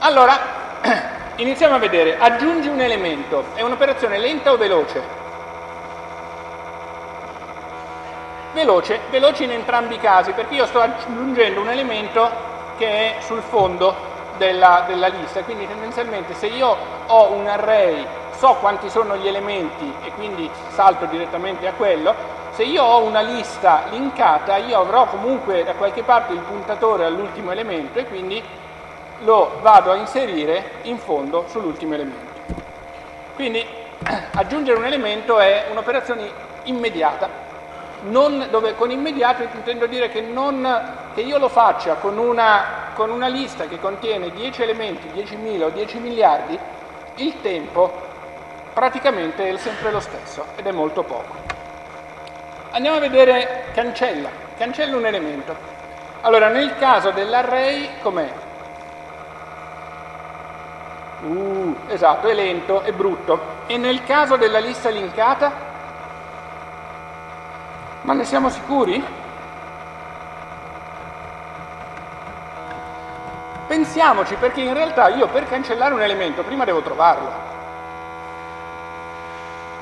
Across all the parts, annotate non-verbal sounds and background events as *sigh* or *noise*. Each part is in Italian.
Allora, *clears throat* iniziamo a vedere, aggiungi un elemento, è un'operazione lenta o veloce? Veloce, veloce in entrambi i casi, perché io sto aggiungendo un elemento che è sul fondo della, della lista, quindi tendenzialmente se io ho un array, so quanti sono gli elementi e quindi salto direttamente a quello, se io ho una lista linkata io avrò comunque da qualche parte il puntatore all'ultimo elemento e quindi lo vado a inserire in fondo sull'ultimo elemento. Quindi *clears throat* aggiungere un elemento è un'operazione immediata. Non, dove con immediato intendo dire che, non, che io lo faccia con una, con una lista che contiene 10 elementi, 10.000 o 10 miliardi, il tempo praticamente è sempre lo stesso ed è molto poco. Andiamo a vedere cancella, cancella un elemento. Allora, nel caso dell'array, com'è? Uh, esatto, è lento, è brutto. E nel caso della lista linkata? Ma ne siamo sicuri? Pensiamoci, perché in realtà io per cancellare un elemento prima devo trovarlo.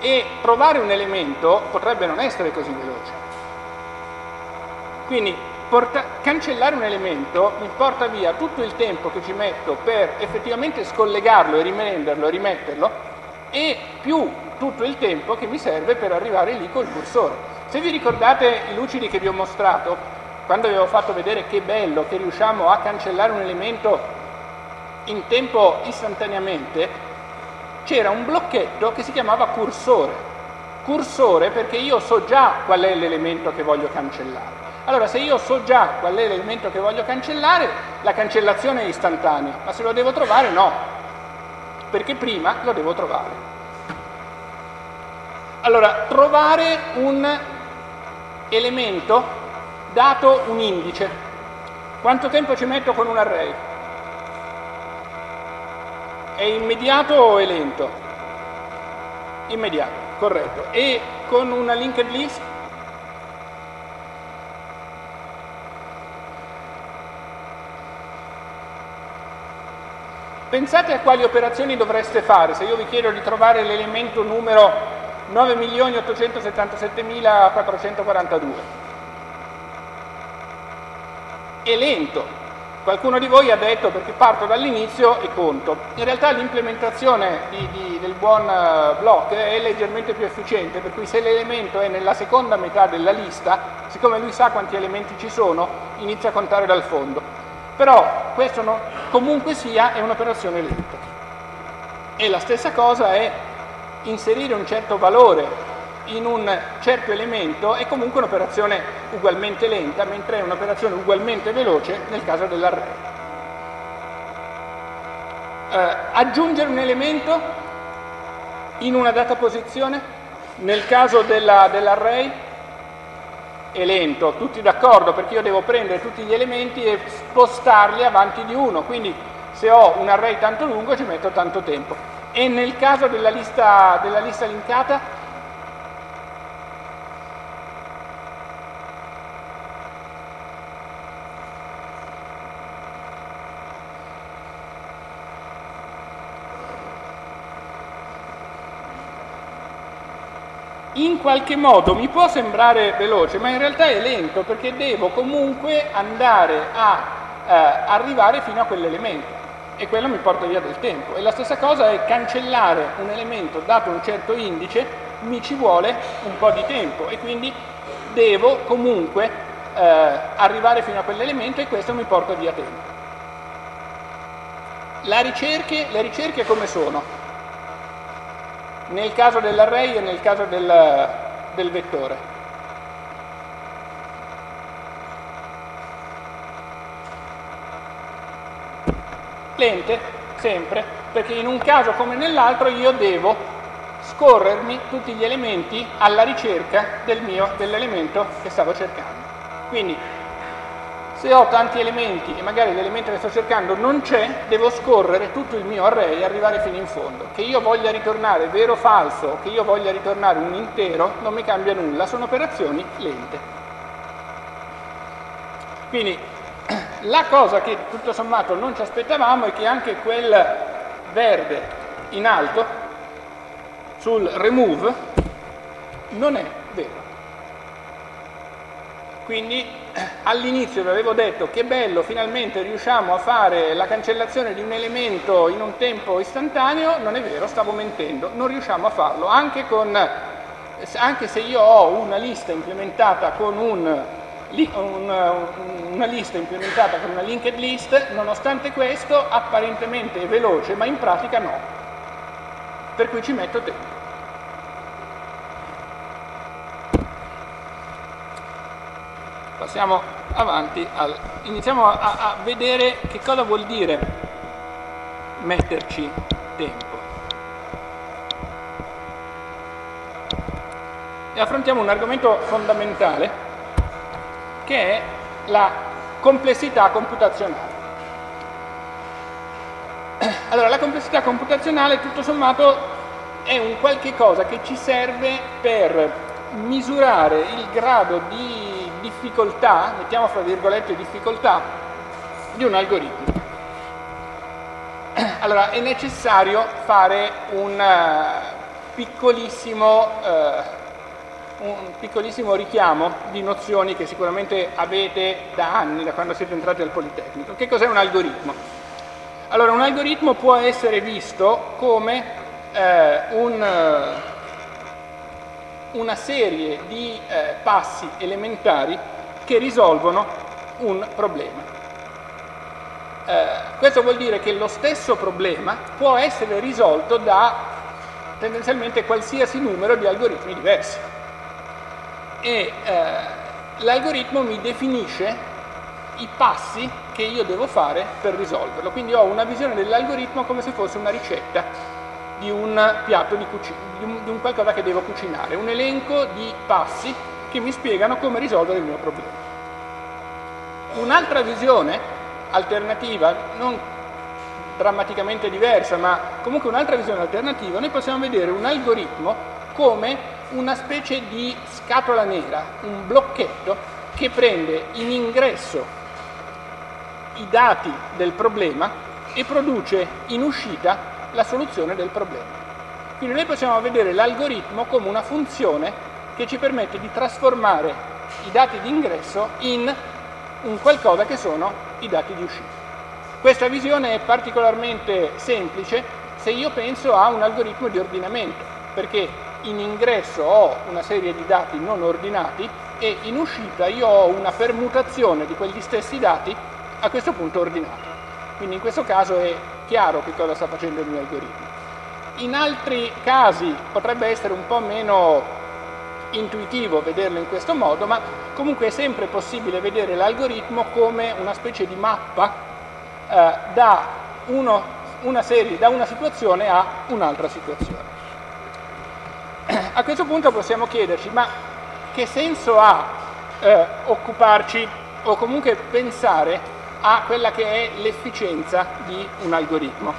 E trovare un elemento potrebbe non essere così veloce. Quindi porta, cancellare un elemento mi porta via tutto il tempo che ci metto per effettivamente scollegarlo e rimenderlo e rimetterlo e più tutto il tempo che mi serve per arrivare lì col cursore. Se vi ricordate i lucidi che vi ho mostrato, quando vi avevo fatto vedere che bello che riusciamo a cancellare un elemento in tempo istantaneamente, c'era un blocchetto che si chiamava cursore. Cursore perché io so già qual è l'elemento che voglio cancellare. Allora, se io so già qual è l'elemento che voglio cancellare, la cancellazione è istantanea, ma se lo devo trovare no, perché prima lo devo trovare. Allora, trovare un elemento dato un indice. Quanto tempo ci metto con un array? È immediato o è lento? Immediato, corretto. E con una linked list? Pensate a quali operazioni dovreste fare se io vi chiedo di trovare l'elemento numero 9.877.442. È lento. Qualcuno di voi ha detto perché parto dall'inizio e conto. In realtà l'implementazione del buon block è leggermente più efficiente, per cui se l'elemento è nella seconda metà della lista, siccome lui sa quanti elementi ci sono, inizia a contare dal fondo. Però questo no, comunque sia è un'operazione lenta. E la stessa cosa è inserire un certo valore in un certo elemento è comunque un'operazione ugualmente lenta, mentre è un'operazione ugualmente veloce nel caso dell'array. Eh, aggiungere un elemento in una data posizione, nel caso della, dell'array è lento, tutti d'accordo perché io devo prendere tutti gli elementi e spostarli avanti di uno, quindi se ho un array tanto lungo ci metto tanto tempo. E nel caso della lista, della lista linkata? In qualche modo mi può sembrare veloce, ma in realtà è lento perché devo comunque andare a eh, arrivare fino a quell'elemento e quello mi porta via del tempo. E la stessa cosa è cancellare un elemento dato un certo indice, mi ci vuole un po' di tempo e quindi devo comunque eh, arrivare fino a quell'elemento e questo mi porta via tempo. Ricerche, le ricerche come sono? Nel caso dell'array e nel caso del, del vettore. Lente, sempre, perché in un caso come nell'altro io devo scorrermi tutti gli elementi alla ricerca del dell'elemento che stavo cercando. Quindi se ho tanti elementi e magari l'elemento che sto cercando non c'è, devo scorrere tutto il mio array e arrivare fino in fondo. Che io voglia ritornare vero o falso, che io voglia ritornare un intero, non mi cambia nulla, sono operazioni lente. Quindi *clears throat* La cosa che tutto sommato non ci aspettavamo è che anche quel verde in alto sul remove non è vero. Quindi all'inizio vi avevo detto che bello, finalmente riusciamo a fare la cancellazione di un elemento in un tempo istantaneo, non è vero, stavo mentendo, non riusciamo a farlo, anche, con, anche se io ho una lista implementata con un, un, una lista implementata con una linked list, nonostante questo apparentemente è veloce, ma in pratica no, per cui ci metto tempo. Passiamo avanti, al, iniziamo a, a vedere che cosa vuol dire metterci tempo. E affrontiamo un argomento fondamentale che è la complessità computazionale. *clears throat* Allora, la complessità computazionale tutto sommato è un qualche cosa che ci serve per misurare il grado di difficoltà, mettiamo fra virgolette difficoltà, di un algoritmo. *clears throat* Allora è necessario fare un uh, piccolissimo, uh, un piccolissimo richiamo di nozioni che sicuramente avete da anni, da quando siete entrati al Politecnico. Che cos'è un algoritmo? Allora un algoritmo può essere visto come uh, un una serie di eh, passi elementari che risolvono un problema. Eh, questo vuol dire che lo stesso problema può essere risolto da tendenzialmente qualsiasi numero di algoritmi diversi. E eh, l'algoritmo mi definisce i passi che io devo fare per risolverlo. Quindi ho una visione dell'algoritmo come se fosse una ricetta di un piatto di, cucina, di, di un qualcosa che devo cucinare, un elenco di passi che mi spiegano come risolvere il mio problema. Un'altra visione alternativa, non drammaticamente diversa, ma comunque un'altra visione alternativa, noi possiamo vedere un algoritmo come una specie di scatola nera, un blocchetto che prende in ingresso i dati del problema e produce in uscita la soluzione del problema. Quindi noi possiamo vedere l'algoritmo come una funzione che ci permette di trasformare i dati di ingresso in un qualcosa che sono i dati di uscita. Questa visione è particolarmente semplice se io penso a un algoritmo di ordinamento, perché in ingresso ho una serie di dati non ordinati e in uscita io ho una permutazione di quegli stessi dati a questo punto ordinati. Quindi in questo caso è chiaro che cosa sta facendo il mio algoritmo. In altri casi potrebbe essere un po' meno intuitivo vederlo in questo modo, ma comunque è sempre possibile vedere l'algoritmo come una specie di mappa eh, da, uno, una serie, da una situazione a un'altra situazione. A questo punto possiamo chiederci, ma che senso ha eh, occuparci o comunque pensare a quella che è l'efficienza di un algoritmo.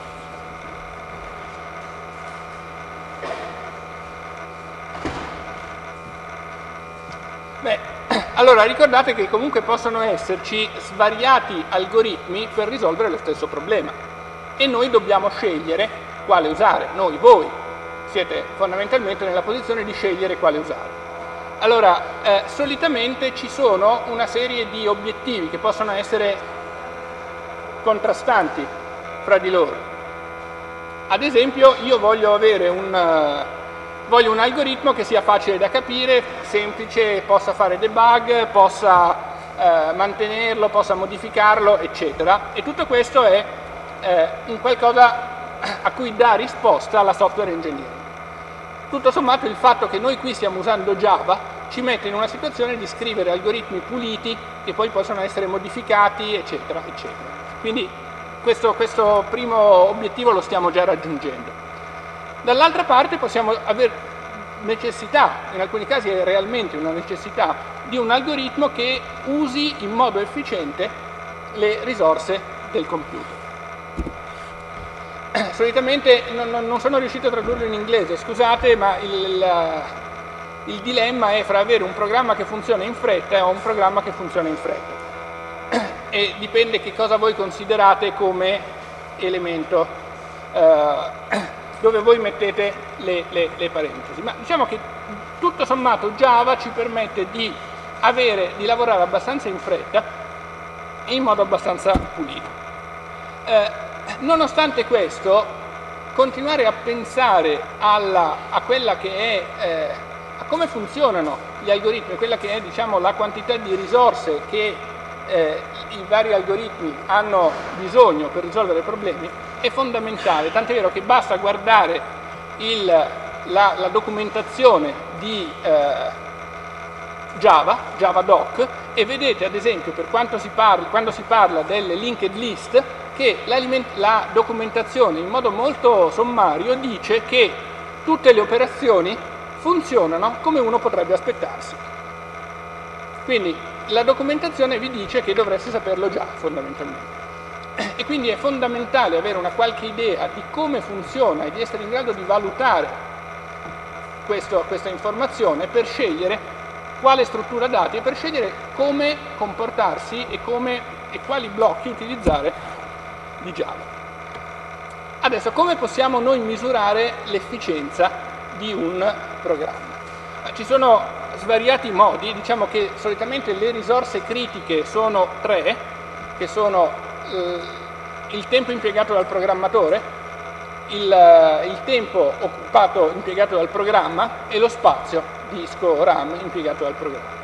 Beh, *clears throat* allora ricordate che comunque possono esserci svariati algoritmi per risolvere lo stesso problema e noi dobbiamo scegliere quale usare, noi, voi siete fondamentalmente nella posizione di scegliere quale usare. Allora, eh, solitamente ci sono una serie di obiettivi che possono essere contrastanti fra di loro. Ad esempio io voglio avere un, uh, voglio un algoritmo che sia facile da capire, semplice, possa fare debug, possa uh, mantenerlo, possa modificarlo, eccetera. E tutto questo è uh, un qualcosa a cui dà risposta la software engineering. Tutto sommato il fatto che noi qui stiamo usando Java ci mette in una situazione di scrivere algoritmi puliti che poi possono essere modificati, eccetera, eccetera. Quindi questo, questo primo obiettivo lo stiamo già raggiungendo. Dall'altra parte possiamo avere necessità, in alcuni casi è realmente una necessità, di un algoritmo che usi in modo efficiente le risorse del computer. *clears throat* Solitamente non, non sono riuscito a tradurlo in inglese, scusate, ma il, il, il dilemma è fra avere un programma che funziona in fretta e un programma che funziona in fretta e dipende che cosa voi considerate come elemento eh, dove voi mettete le, le, le parentesi. Ma diciamo che tutto sommato Java ci permette di, avere, di lavorare abbastanza in fretta e in modo abbastanza pulito. Eh, nonostante questo, continuare a pensare alla, a quella che è eh, a come funzionano gli algoritmi, quella che è diciamo, la quantità di risorse che eh, i vari algoritmi hanno bisogno per risolvere problemi, è fondamentale, tant'è vero che basta guardare il, la, la, documentazione di eh, Java, JavaDoc, e vedete ad esempio per si parla, quando si parla delle linked list che la documentazione in modo molto sommario dice che tutte le operazioni funzionano come uno potrebbe aspettarsi. Quindi la documentazione vi dice che dovreste saperlo già fondamentalmente. E quindi è fondamentale avere una qualche idea di come funziona e di essere in grado di valutare questo, questa informazione per scegliere quale struttura dati e per scegliere come comportarsi e, come, e quali blocchi utilizzare di Java. Adesso come possiamo noi misurare l'efficienza di un programma? Ci sono svariati modi, diciamo che solitamente le risorse critiche sono tre, che sono eh, il tempo impiegato dal programmatore, il, eh, il, tempo occupato impiegato dal programma e lo spazio disco RAM impiegato dal programma.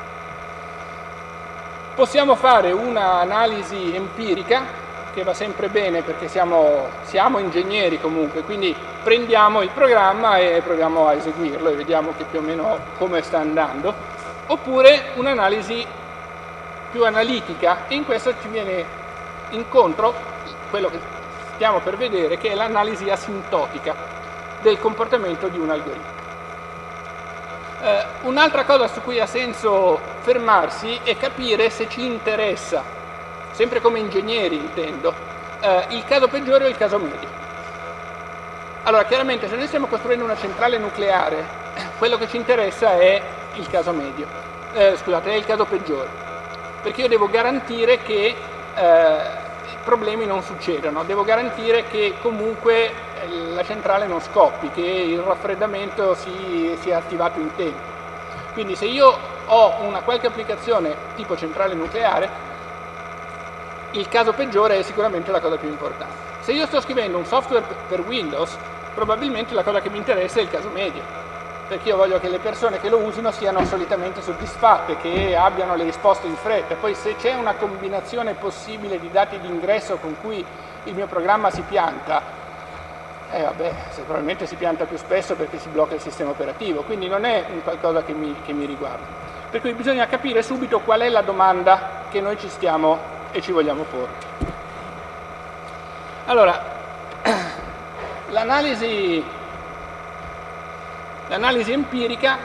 Possiamo fare un'analisi empirica che va sempre bene perché siamo, siamo, ingegneri comunque, quindi prendiamo il programma e proviamo a eseguirlo e vediamo che più o meno come sta andando, oppure un'analisi più analitica e in questo ci viene incontro quello che stiamo per vedere che è l'analisi asintotica del comportamento di un algoritmo. Eh, un'altra cosa su cui ha senso fermarsi è capire se ci interessa sempre come ingegneri intendo, eh, il caso peggiore o il caso medio. Allora, chiaramente se noi stiamo costruendo una centrale nucleare, *clears throat* quello che ci interessa è il caso medio, eh, scusate, è il caso peggiore, perché io devo garantire che eh, problemi non succedano, devo garantire che comunque eh, la centrale non scoppi, che il raffreddamento si, sia attivato in tempo. Quindi se io ho una qualche applicazione tipo centrale nucleare, il caso peggiore è sicuramente la cosa più importante. Se io sto scrivendo un software per Windows, probabilmente la cosa che mi interessa è il caso medio, perché io voglio che le persone che lo usino siano solitamente soddisfatte, che abbiano le risposte in fretta. Poi se c'è una combinazione possibile di dati di ingresso con cui il mio programma si pianta, eh vabbè, probabilmente si pianta più spesso perché si blocca il sistema operativo, quindi non è un qualcosa che mi, che mi riguarda. Per cui bisogna capire subito qual è la domanda che noi ci stiamo e ci vogliamo porre. Allora, *clears throat* l'analisi, empirica,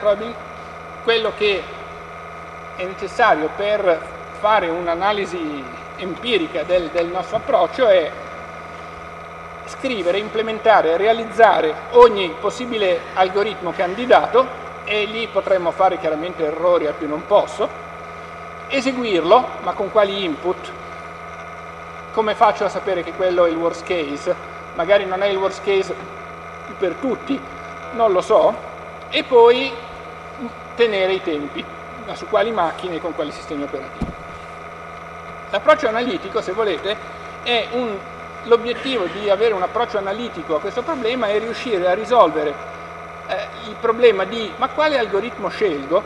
quello che è necessario per fare un'analisi empirica del, del nostro approccio è scrivere, implementare, realizzare ogni possibile algoritmo candidato e lì potremmo fare chiaramente errori a più non posso, eseguirlo, ma con quali input? Come faccio a sapere che quello è il worst case? Magari non è il worst case per tutti, non lo so, e poi tenere i tempi, ma su quali macchine e con quali sistemi operativi. L'approccio analitico, se volete, è un, l'obiettivo di avere un approccio analitico a questo problema è riuscire a risolvere eh, il problema di ma quale algoritmo scelgo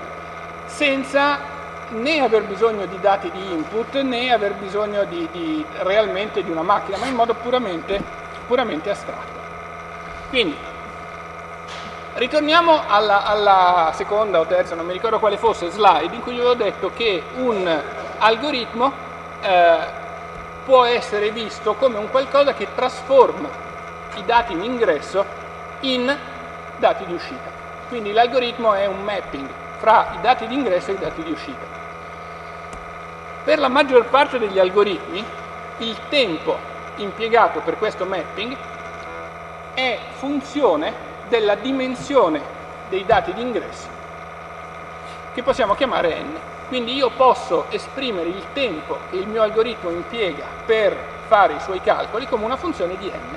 senza né aver bisogno di dati di input né aver bisogno di, di, realmente di una macchina, ma in modo puramente, puramente astratto. Quindi, ritorniamo alla, alla, seconda o terza, non mi ricordo quale fosse, slide in cui vi avevo detto che un algoritmo eh, può essere visto come un qualcosa che trasforma i dati in ingresso in dati di uscita. Quindi l'algoritmo è un mapping fra i dati di ingresso e i dati di uscita. Per la maggior parte degli algoritmi il tempo impiegato per questo mapping è funzione della dimensione dei dati di ingresso che possiamo chiamare n. Quindi io posso esprimere il tempo che il mio algoritmo impiega per fare i suoi calcoli come una funzione di n,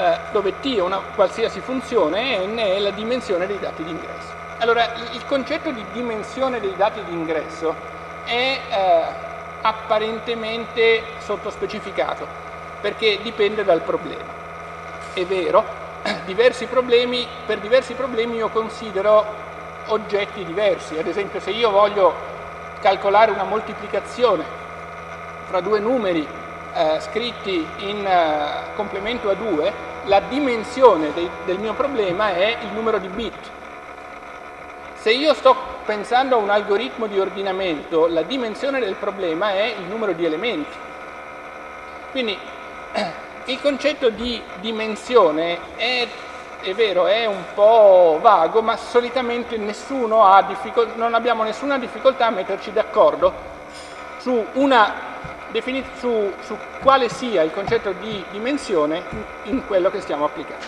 eh, dove t è una qualsiasi funzione e n è la dimensione dei dati di ingresso. Allora, il concetto di dimensione dei dati di ingresso è eh, apparentemente sottospecificato, perché dipende dal problema. È vero, *clears throat* diversi problemi, per diversi problemi io considero oggetti diversi, ad esempio se io voglio calcolare una moltiplicazione fra due numeri eh, scritti in eh, complemento a 2, la dimensione dei, del mio problema è il numero di bit. Se io sto pensando a un algoritmo di ordinamento, la dimensione del problema è il numero di elementi. Quindi *clears throat* il concetto di dimensione è è vero, è un po' vago, ma solitamente non abbiamo nessuna difficoltà a metterci d'accordo su, su, su quale sia il concetto di dimensione in quello che stiamo applicando.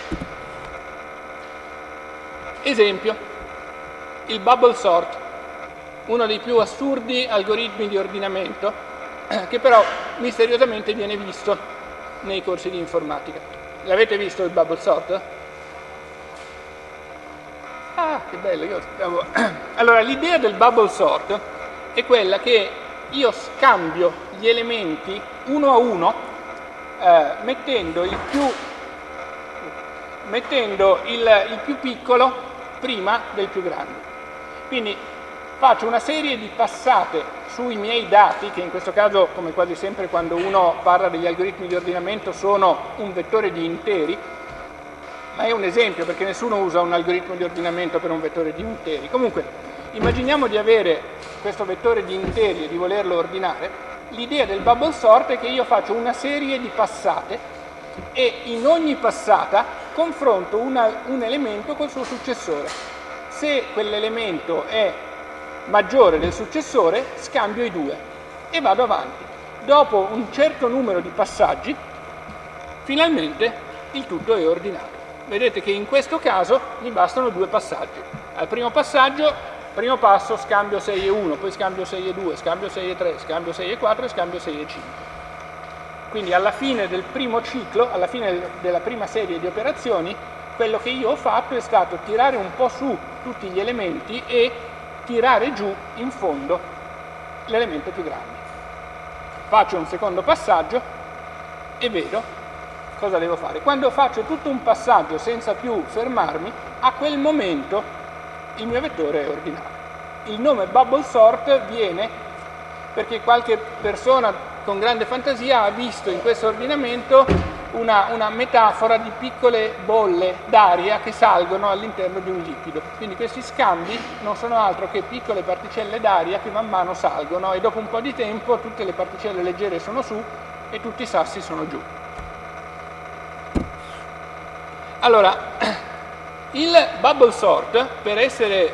Esempio, il bubble sort, uno dei più assurdi algoritmi di ordinamento, *clears throat* che però misteriosamente viene visto nei corsi di informatica. L'avete visto il bubble sort? Ah, che bello, io stavo... *clears throat* Allora, l'idea del bubble sort è quella che io scambio gli elementi uno a uno eh, mettendo, il più, mettendo il, il più piccolo prima del più grande. Quindi faccio una serie di passate sui miei dati, che in questo caso, come quasi sempre quando uno parla degli algoritmi di ordinamento, sono un vettore di interi, ma è un esempio perché nessuno usa un algoritmo di ordinamento per un vettore di interi. Comunque, immaginiamo di avere questo vettore di interi e di volerlo ordinare, l'idea del bubble sort è che io faccio una serie di passate e in ogni passata confronto una, un elemento col suo successore. Se quell'elemento è maggiore del successore, scambio i due e vado avanti. Dopo un certo numero di passaggi, finalmente il tutto è ordinato vedete che in questo caso mi bastano due passaggi. Al primo passaggio, primo passo, scambio 6 e 1, poi scambio 6 e 2, scambio 6 e 3, scambio 6 e 4 e scambio 6 e 5. Quindi alla fine del primo ciclo, alla fine della prima serie di operazioni, quello che io ho fatto è stato tirare un po' su tutti gli elementi e tirare giù in fondo l'elemento più grande. Faccio un secondo passaggio e vedo cosa devo fare? Quando faccio tutto un passaggio senza più fermarmi, a quel momento il mio vettore è ordinato. Il nome bubble sort viene perché qualche persona con grande fantasia ha visto in questo ordinamento una, una metafora di piccole bolle d'aria che salgono all'interno di un liquido. Quindi questi scambi non sono altro che piccole particelle d'aria che man mano salgono e dopo un po' di tempo tutte le particelle leggere sono su e tutti i sassi sono giù. Allora, *clears throat* il bubble sort per essere,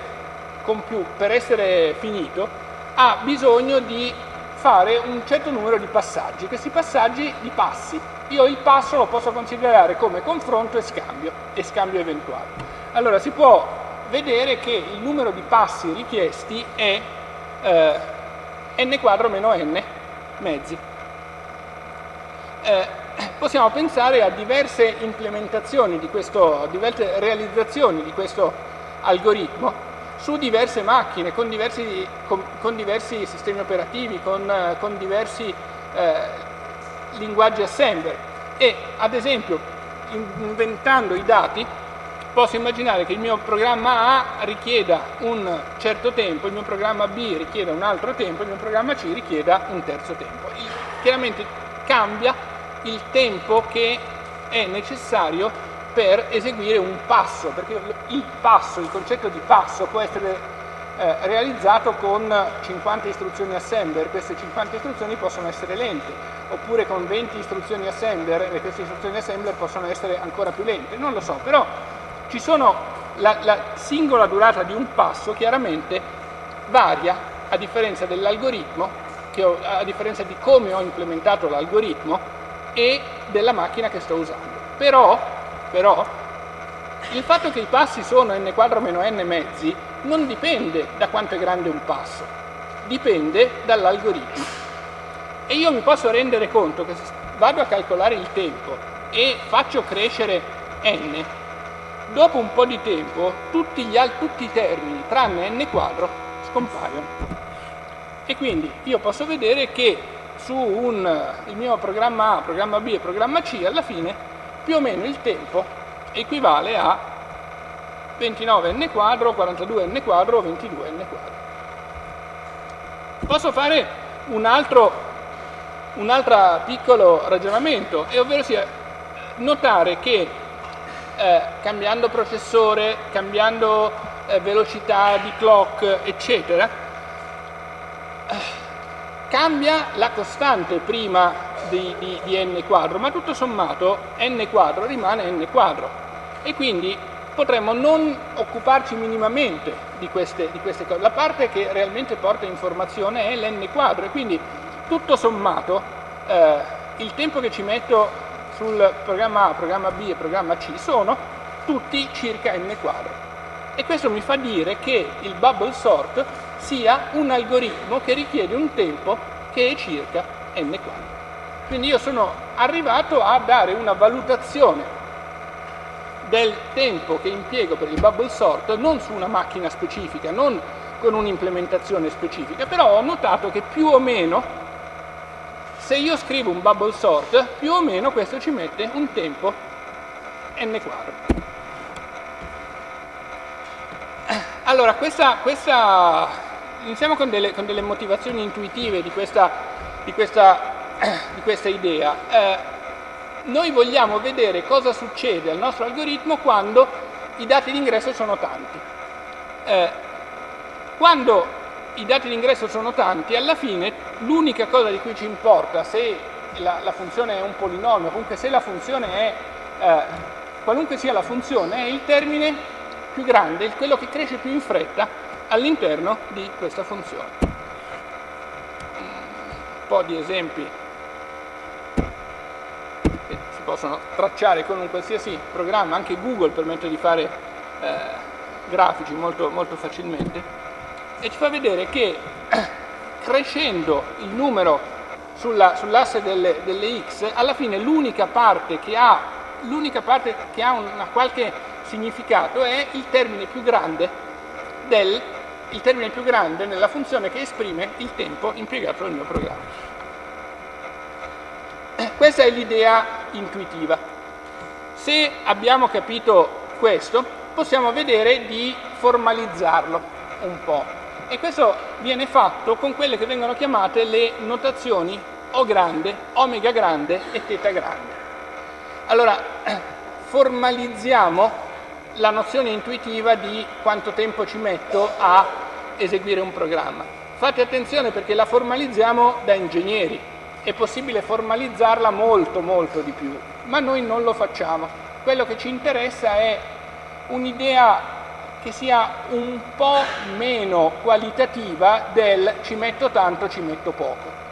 per essere finito ha bisogno di fare un certo numero di passaggi, questi passaggi di passi. Io il passo lo posso considerare come confronto e scambio, e scambio eventuale. Allora si può vedere che il numero di passi richiesti è eh, n quadro meno n mezzi. Eh, possiamo pensare a diverse implementazioni di questo, diverse realizzazioni di questo algoritmo su diverse macchine, con diversi, con, con diversi sistemi operativi, con, con diversi eh, linguaggi assembler e ad esempio inventando i dati posso immaginare che il mio programma A richieda un certo tempo, il mio programma B richieda un altro tempo, il mio programma C richieda un terzo tempo. Chiaramente cambia il tempo che è necessario per eseguire un passo, perché il passo, il concetto di passo può essere eh, realizzato con 50 istruzioni assembler, queste 50 istruzioni possono essere lente, oppure con 20 istruzioni assembler e queste istruzioni assembler possono essere ancora più lente, non lo so, però ci sono la, la singola durata di un passo chiaramente varia a differenza dell'algoritmo, a differenza di come ho implementato l'algoritmo, e della macchina che sto usando. Però, però il fatto che i passi sono n quadro meno n mezzi non dipende da quanto è grande un passo, dipende dall'algoritmo. E io mi posso rendere conto che se vado a calcolare il tempo e faccio crescere n, dopo un po' di tempo tutti, gli, tutti i termini tranne n quadro scompaiono. E quindi io posso vedere che su un, il mio programma A, programma B e programma C alla fine più o meno il tempo equivale a 29n quadro, 42n quadro o 22n quadro. Posso fare un altro, un altro piccolo ragionamento, e ovvero sia notare che eh, cambiando processore, cambiando eh, velocità di clock, eccetera, eh, cambia la costante prima di, di, di n quadro, ma tutto sommato n quadro rimane n quadro. E quindi potremmo non occuparci minimamente di queste, di queste, cose. La parte che realmente porta informazione è l'n quadro e quindi tutto sommato eh, il tempo che ci metto sul programma A, programma B e programma C sono tutti circa n quadro. E questo mi fa dire che il bubble sort sia un algoritmo che richiede un tempo che è circa n quadro. Quindi io sono arrivato a dare una valutazione del tempo che impiego per il bubble sort non su una macchina specifica, non con un'implementazione specifica, però ho notato che più o meno, se io scrivo un bubble sort, più o meno questo ci mette un tempo n quadro. Allora, questa, questa iniziamo con delle, con delle, motivazioni intuitive di questa, di questa, *clears throat* di questa idea. Eh, noi vogliamo vedere cosa succede al nostro algoritmo quando i dati d'ingresso sono tanti. Eh, quando i dati d'ingresso sono tanti, alla fine l'unica cosa di cui ci importa se la, la, funzione è un polinomio, comunque se la funzione è, eh, qualunque sia la funzione, è il termine più grande, quello che cresce più in fretta all'interno di questa funzione. Un po' di esempi possono tracciare con un qualsiasi programma, anche Google permette di fare eh, grafici molto, molto facilmente, e ci fa vedere che *clears throat* crescendo il numero sulla, sull'asse delle, delle, x, alla fine l'unica parte che parte che ha una qualche significato è il termine più grande del il termine più grande nella funzione che esprime il tempo impiegato nel mio programma. Questa è l'idea intuitiva. Se abbiamo capito questo, possiamo vedere di formalizzarlo un po'. E questo viene fatto con quelle che vengono chiamate le notazioni O grande, omega grande e teta grande. Allora, formalizziamo la nozione intuitiva di quanto tempo ci metto a eseguire un programma. Fate attenzione perché la formalizziamo da ingegneri, è possibile formalizzarla molto molto di più, ma noi non lo facciamo. Quello che ci interessa è un'idea che sia un po' meno qualitativa del ci metto tanto, ci metto poco.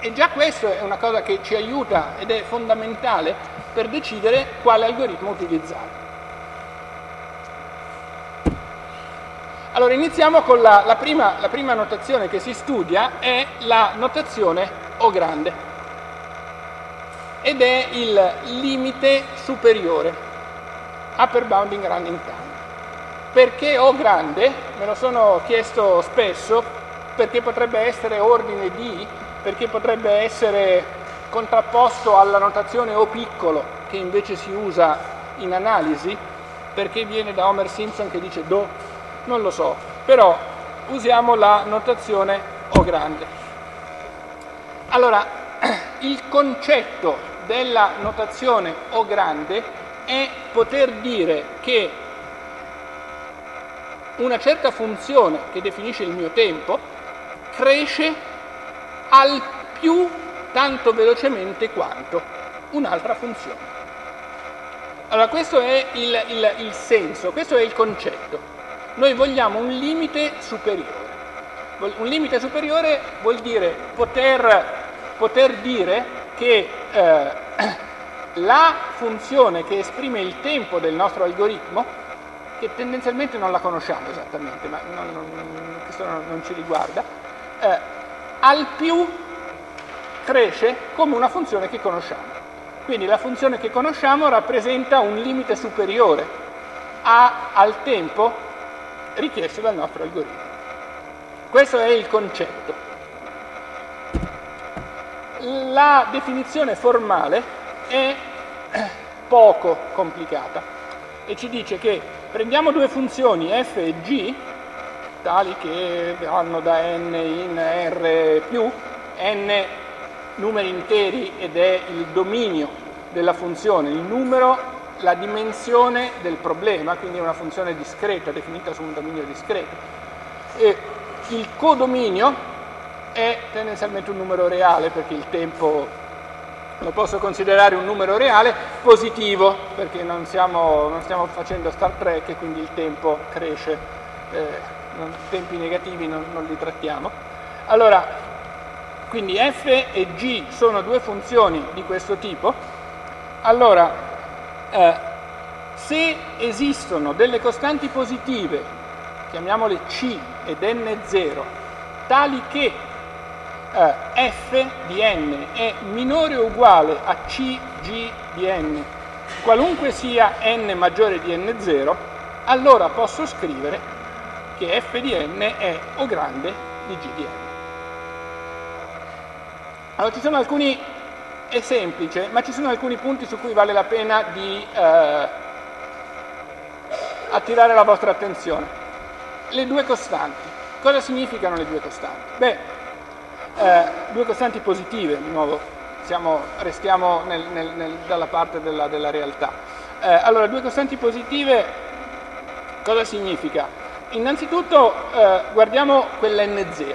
E già questo è una cosa che ci aiuta ed è fondamentale per decidere quale algoritmo utilizzare. Allora iniziamo con la, la, prima, la prima notazione che si studia, è la notazione o grande ed è il limite superiore, upper bounding running time. Perché O grande? Me lo sono chiesto spesso, perché potrebbe essere ordine D, perché potrebbe essere contrapposto alla notazione O piccolo, che invece si usa in analisi, perché viene da Homer Simpson che dice Do, non lo so, però usiamo la notazione O grande. Allora, *clears throat* il concetto della notazione O grande è poter dire che una certa funzione che definisce il mio tempo cresce al più tanto velocemente quanto un'altra funzione. Allora questo è il, il, il senso, questo è il concetto. Noi vogliamo un limite superiore. Un limite superiore vuol dire poter poter dire che eh, *clears throat* la funzione che esprime il tempo del nostro algoritmo che tendenzialmente non la conosciamo esattamente, ma non, non, questo non, ci riguarda, eh, al più cresce come una funzione che conosciamo. Quindi la funzione che conosciamo rappresenta un limite superiore a, al tempo richiesto dal nostro algoritmo. Questo è il concetto. La definizione formale è *clears throat* poco complicata e ci dice che prendiamo due funzioni f e g, tali che vanno da n in r più, n numeri interi ed è il dominio della funzione, il numero, la dimensione del problema, quindi è una funzione discreta, definita su un dominio discreto. E il codominio è tendenzialmente un numero reale perché il tempo lo posso considerare un numero reale positivo perché non, siamo, non stiamo facendo Star Trek e quindi il tempo cresce, eh, non, tempi negativi non, non, li trattiamo. Allora, quindi f e g sono due funzioni di questo tipo, allora eh, se esistono delle costanti positive, chiamiamole c ed n0, tali che eh, f di n è minore o uguale a cg di n, qualunque sia n maggiore di n0, allora posso scrivere che f di n è o grande di g di n. Allora ci sono alcuni, è semplice, ma ci sono alcuni punti su cui vale la pena di eh, attirare la vostra attenzione. Le due costanti. Cosa significano le due costanti? Beh, eh, due costanti positive, di nuovo, siamo, restiamo nel, nel, nel, dalla parte della, della realtà. Eh, allora, due costanti positive, cosa significa? Innanzitutto eh, guardiamo quella n0.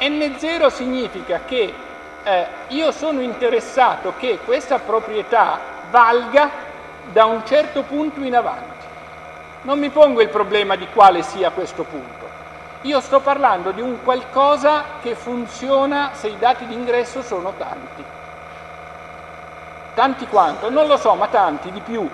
n0 significa che eh, io sono interessato che questa proprietà valga da un certo punto in avanti. Non mi pongo il problema di quale sia questo punto io sto parlando di un qualcosa che funziona se i dati d'ingresso sono tanti. Tanti quanto? Non lo so, ma tanti, di più.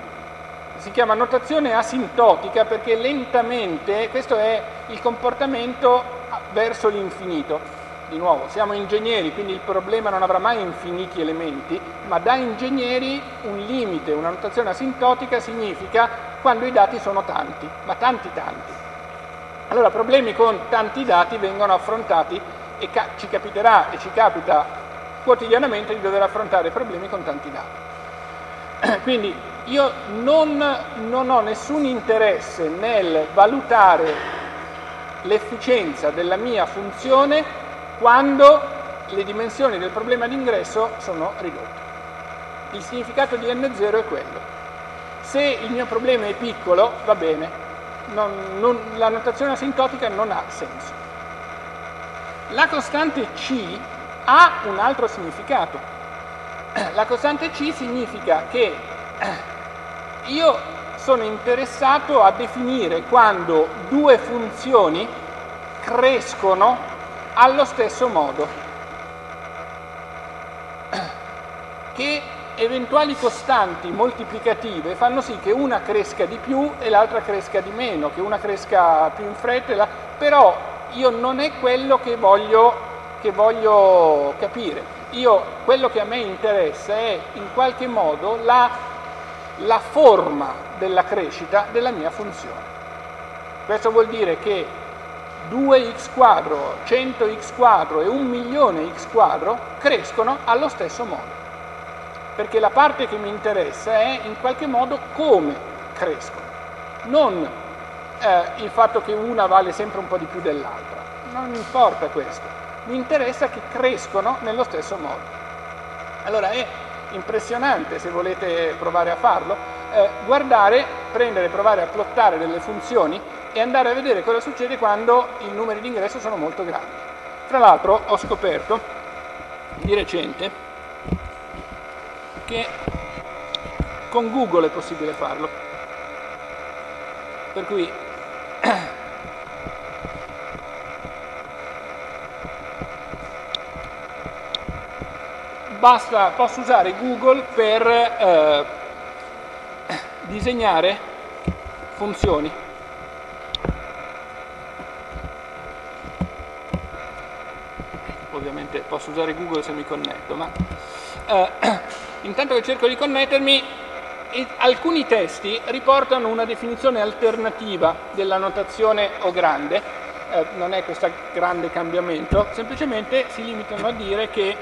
Si chiama notazione asintotica perché lentamente, questo è il comportamento verso l'infinito. Di nuovo, siamo ingegneri, quindi il problema non avrà mai infiniti elementi, ma da ingegneri un limite, una notazione asintotica significa quando i dati sono tanti, ma tanti tanti. Allora problemi con tanti dati vengono affrontati e ca ci capiterà e ci capita quotidianamente di dover affrontare problemi con tanti dati. *clears throat* Quindi io non, non ho nessun interesse nel valutare l'efficienza della mia funzione quando le dimensioni del problema d'ingresso sono ridotte. Il significato di n0 è quello. Se il mio problema è piccolo, va bene, non, non, la notazione asintotica non ha senso. La costante C ha un altro significato. La costante C significa che io sono interessato a definire quando due funzioni crescono allo stesso modo. Che eventuali costanti moltiplicative fanno sì che una cresca di più e l'altra cresca di meno, che una cresca più in fretta, però io non è quello che voglio, che voglio capire. Io, quello che a me interessa è in qualche modo la, la forma della crescita della mia funzione. Questo vuol dire che 2x quadro, 100x quadro e 1 milione x quadro crescono allo stesso modo perché la parte che mi interessa è in qualche modo come crescono, non eh, il fatto che una vale sempre un po' di più dell'altra, non mi importa questo, mi interessa che crescono nello stesso modo. Allora è impressionante, se volete provare a farlo, eh, guardare, prendere, provare a plottare delle funzioni e andare a vedere cosa succede quando i numeri di ingresso sono molto grandi. Tra l'altro ho scoperto di recente che con Google è possibile farlo. Per cui *clears throat* basta, posso usare Google per eh, disegnare funzioni. Ovviamente posso usare Google se mi connetto, ma eh, *clears throat* intanto che cerco di connettermi, alcuni testi riportano una definizione alternativa della notazione O grande, eh, non è questo grande cambiamento, semplicemente si limitano a dire che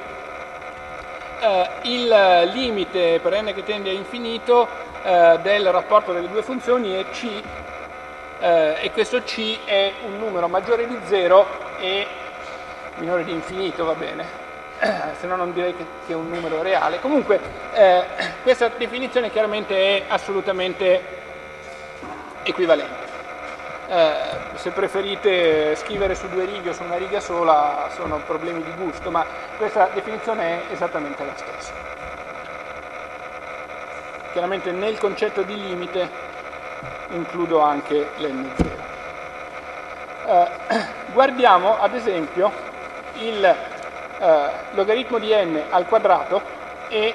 eh, il limite per n che tende a infinito eh, del rapporto delle due funzioni è c eh, e questo c è un numero maggiore di 0 e minore di infinito, va bene, se no non direi che, che, è un numero reale. Comunque eh, questa definizione chiaramente è assolutamente equivalente. Eh, se preferite scrivere su due righe o su una riga sola sono problemi di gusto, ma questa definizione è esattamente la stessa. Chiaramente nel concetto di limite includo anche l'N0. Eh, guardiamo ad esempio il eh, logaritmo di n al quadrato e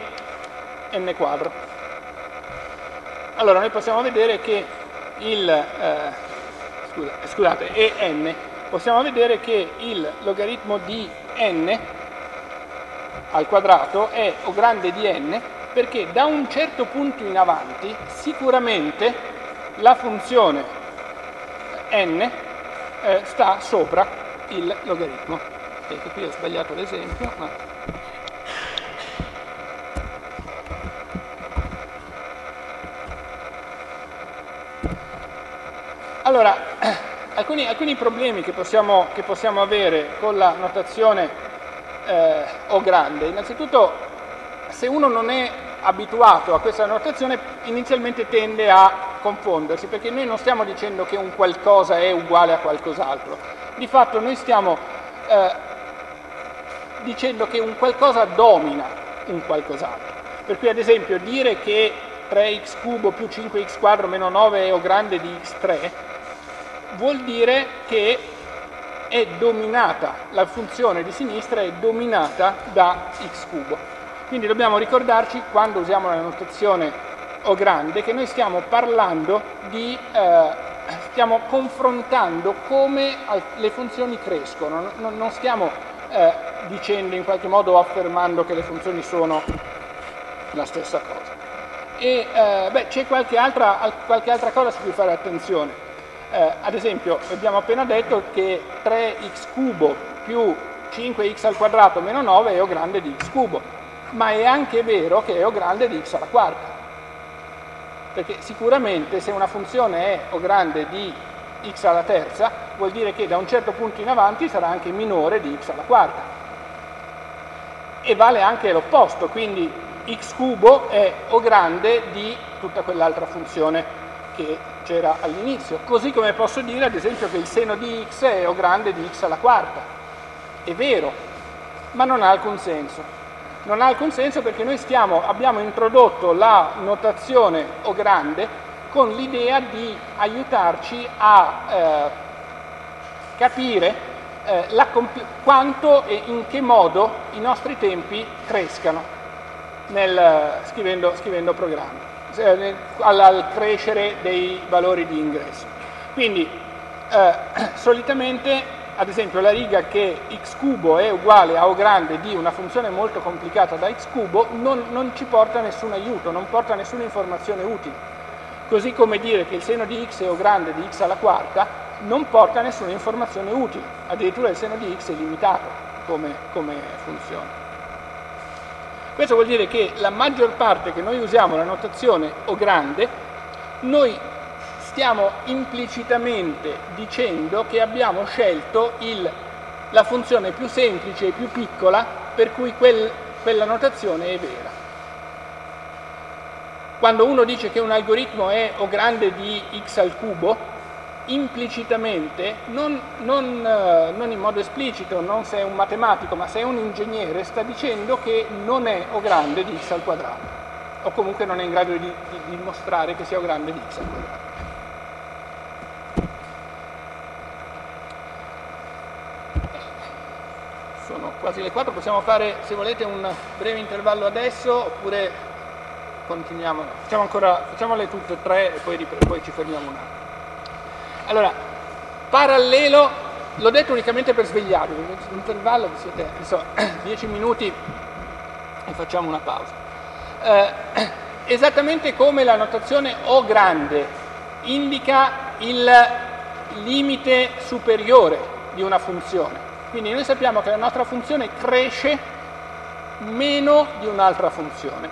n quadro. Allora noi possiamo vedere che il, eh, scusa, scusate, e n, possiamo vedere che il logaritmo di n al quadrato è o grande di n perché da un certo punto in avanti sicuramente la funzione n eh, sta sopra il logaritmo. Ecco, qui ho sbagliato l'esempio, ma Allora, alcuni, alcuni problemi che possiamo, che possiamo, avere con la notazione eh, O grande, innanzitutto se uno non è abituato a questa notazione inizialmente tende a confondersi, perché noi non stiamo dicendo che un qualcosa è uguale a qualcos'altro, di fatto noi stiamo eh, dicendo che un qualcosa domina un qualcos'altro. Per cui ad esempio dire che 3x cubo più 5x quadro meno 9 è o grande di x3 vuol dire che è dominata, la funzione di sinistra è dominata da x cubo. Quindi dobbiamo ricordarci, quando usiamo la notazione O grande, che noi stiamo parlando di, eh, stiamo confrontando come le funzioni crescono, non, non stiamo eh, dicendo in qualche modo o affermando che le funzioni sono la stessa cosa. E eh, c'è qualche qualche altra cosa su cui fare attenzione eh, ad esempio abbiamo appena detto che 3x cubo più 5x al quadrato meno 9 è O grande di x cubo, ma è anche vero che è O grande di x alla quarta. Perché sicuramente se una funzione è O grande di x alla terza, vuol dire che da un certo punto in avanti sarà anche minore di x alla quarta. E vale anche l'opposto, quindi x cubo è O grande di tutta quell'altra funzione che c'era all'inizio, così come posso dire ad esempio che il seno di x è O grande di x alla quarta. È vero, ma non ha alcun senso. Non ha alcun senso perché noi stiamo, abbiamo introdotto la notazione O grande con l'idea di aiutarci a eh, capire eh, quanto e in che modo i nostri tempi crescano nel, scrivendo, scrivendo programmi. Eh, al, crescere dei valori di ingresso. Quindi eh, *clears throat* solitamente ad esempio la riga che x cubo è uguale a O grande di una funzione molto complicata da x cubo non, non ci porta nessun aiuto, non porta nessuna informazione utile. Così come dire che il seno di x è O grande di x alla quarta non porta nessuna informazione utile, addirittura il seno di x è limitato come, come funzione. Questo vuol dire che la maggior parte che noi usiamo la notazione O grande, noi stiamo implicitamente dicendo che abbiamo scelto il, la funzione più semplice e più piccola per cui quel, quella notazione è vera. Quando uno dice che un algoritmo è O grande di x al cubo, implicitamente, non, non, eh, non, in modo esplicito, non se è un matematico, ma se è un ingegnere, sta dicendo che non è O grande di x al quadrato, o comunque non è in grado di, di, di dimostrare che sia O grande di x al quadrato. Sono quasi le 4, possiamo fare se volete un breve intervallo adesso oppure continuiamo, facciamo ancora, facciamole tutte e tre e poi, poi ci fermiamo un attimo. Allora, parallelo, l'ho detto unicamente per svegliarvi, l'intervallo vi siete, so, *clears throat* 10 minuti e facciamo una pausa. Eh, esattamente come la notazione O grande indica il limite superiore di una funzione. Quindi noi sappiamo che la nostra funzione cresce meno di un'altra funzione.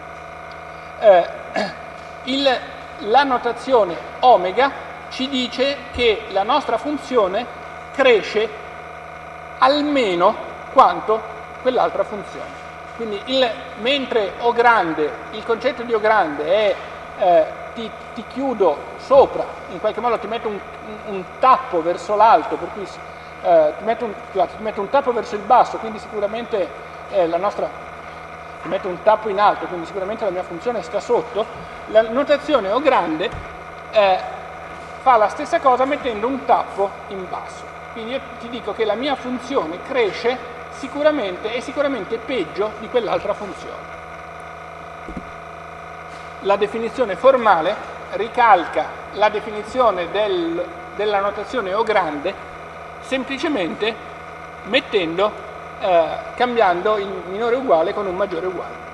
Eh, *clears throat* il, la notazione omega ci dice che la nostra funzione cresce almeno quanto quell'altra funzione. Quindi il, mentre O grande, il concetto di O grande è eh, ti, ti, chiudo sopra, in qualche modo ti metto un, un, un tappo verso l'alto, per cui eh, ti, metto un, ti, metto un, tappo verso il basso, quindi sicuramente eh, la nostra, ti metto un tappo in alto, quindi sicuramente la mia funzione sta sotto, la notazione O grande eh, fa la stessa cosa mettendo un tappo in basso. Quindi io ti dico che la mia funzione cresce sicuramente, è sicuramente peggio di quell'altra funzione. La definizione formale ricalca la definizione del, della notazione O grande semplicemente mettendo, eh, cambiando il minore uguale con un maggiore uguale.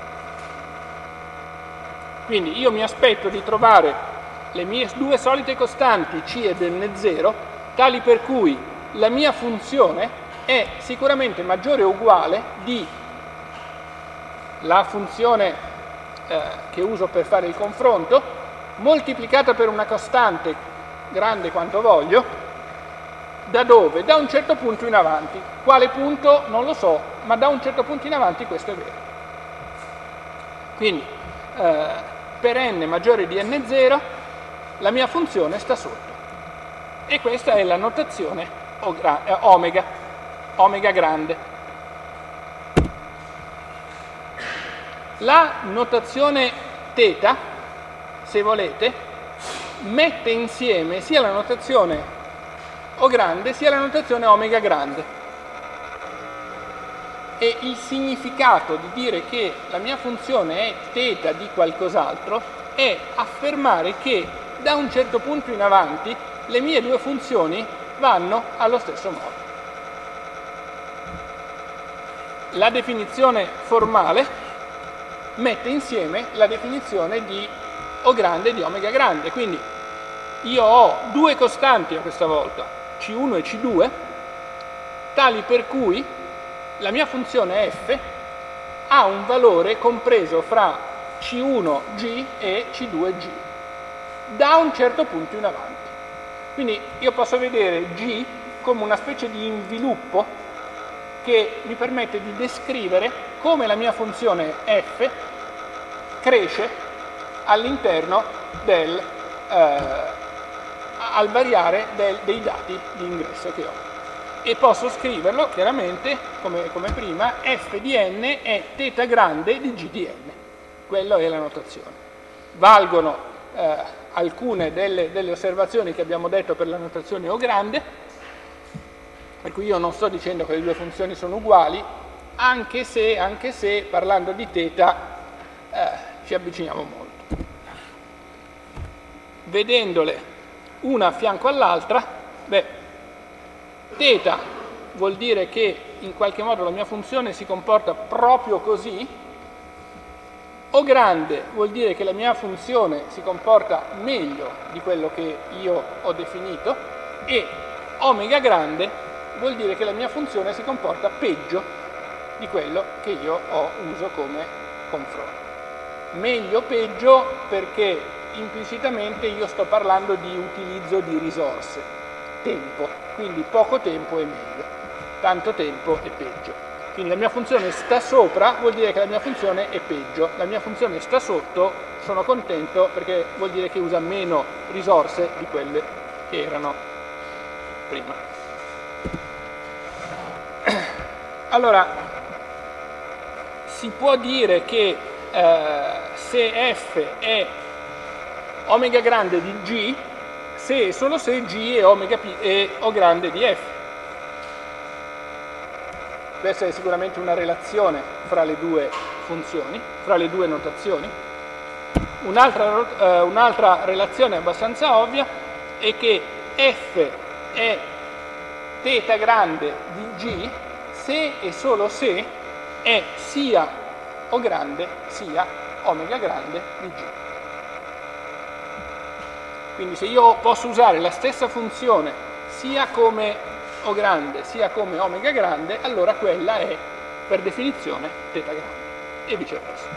Quindi io mi aspetto di trovare le mie due solite costanti C ed N0 tali per cui la mia funzione è sicuramente maggiore o uguale di la funzione eh, che uso per fare il confronto moltiplicata per una costante grande quanto voglio da dove? Da un certo punto in avanti. Quale punto? Non lo so, ma da un certo punto in avanti questo è vero. Quindi eh, per n maggiore di n0 la mia funzione sta sotto. E questa è la notazione eh, omega omega grande. La notazione θ, se volete, mette insieme sia la notazione O grande sia la notazione omega grande. E il significato di dire che la mia funzione è θ di qualcos'altro è affermare che da un certo punto in avanti le mie due funzioni vanno allo stesso modo. la definizione formale mette insieme la definizione di O grande e di omega grande. Quindi io ho due costanti a questa volta, C1 e C2, tali per cui la mia funzione f ha un valore compreso fra C1G e C2G, da un certo punto in avanti. Quindi io posso vedere G come una specie di inviluppo che mi permette di descrivere come la mia funzione f cresce all'interno del, eh, al variare del, dei dati di ingresso che ho. E posso scriverlo chiaramente come, come prima, f di n è θ grande di g di n. Quella è la notazione. Valgono eh, alcune delle, delle osservazioni che abbiamo detto per la notazione O grande, per cui io non sto dicendo che le due funzioni sono uguali, anche se, anche se parlando di θ eh, ci avviciniamo molto. Vedendole una a fianco all'altra, beh, θ vuol dire che in qualche modo la mia funzione si comporta proprio così, O grande vuol dire che la mia funzione si comporta meglio di quello che io ho definito e omega grande vuol dire che la mia funzione si comporta peggio di quello che io ho uso come confronto. Meglio peggio perché implicitamente io sto parlando di utilizzo di risorse, tempo, quindi poco tempo è meglio, tanto tempo è peggio. Quindi la mia funzione sta sopra vuol dire che la mia funzione è peggio, la mia funzione sta sotto sono contento perché vuol dire che usa meno risorse di quelle che erano prima. *clears throat* Allora, si può dire che eh, se f è omega grande di g, se e solo se g è omega p è o grande di f. Questa è sicuramente una relazione fra le due funzioni, fra le due notazioni. Un'altra, eh, un'altra relazione abbastanza ovvia è che f è θ grande di g se e solo se è sia O grande sia omega grande di g. Quindi se io posso usare la stessa funzione sia come O grande sia come omega grande, allora quella è per definizione θ grande e viceversa.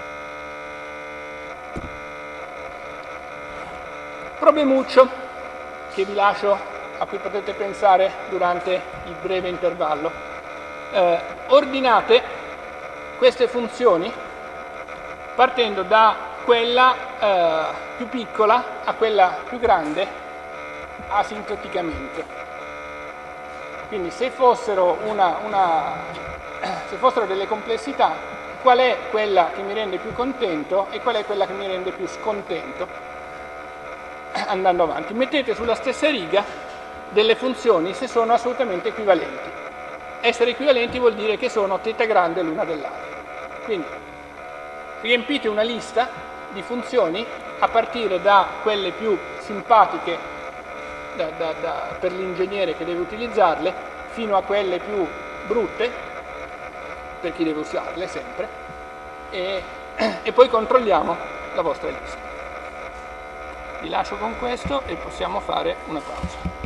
Problemuccio che vi lascio a cui potete pensare durante il breve intervallo. Eh, ordinate queste funzioni partendo da quella eh, più piccola a quella più grande asintoticamente. Quindi se fossero, una, una, *clears throat* se fossero delle complessità, qual è quella che mi rende più contento e qual è quella che mi rende più scontento *clears throat* andando avanti. Mettete sulla stessa riga delle funzioni se sono assolutamente equivalenti. Essere equivalenti vuol dire che sono θ grande l'una dell'altra. Quindi riempite una lista di funzioni a partire da quelle più simpatiche da, da, da, per l'ingegnere che deve utilizzarle fino a quelle più brutte per chi deve usarle sempre e, *clears throat* e poi controlliamo la vostra lista vi lascio con questo e possiamo fare una pausa